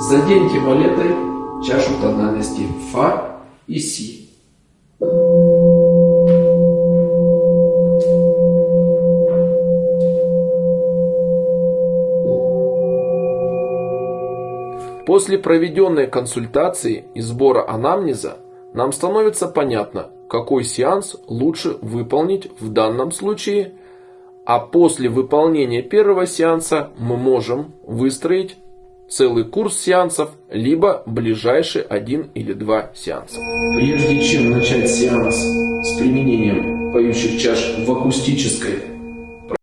Заденьте валетой чашу тональности фа и си. После проведенной консультации и сбора анамнеза нам становится понятно, какой сеанс лучше выполнить в данном случае, а после выполнения первого сеанса мы можем выстроить целый курс сеансов, либо ближайший один или два сеанса. Прежде чем начать сеанс с применением поющих чаш в акустической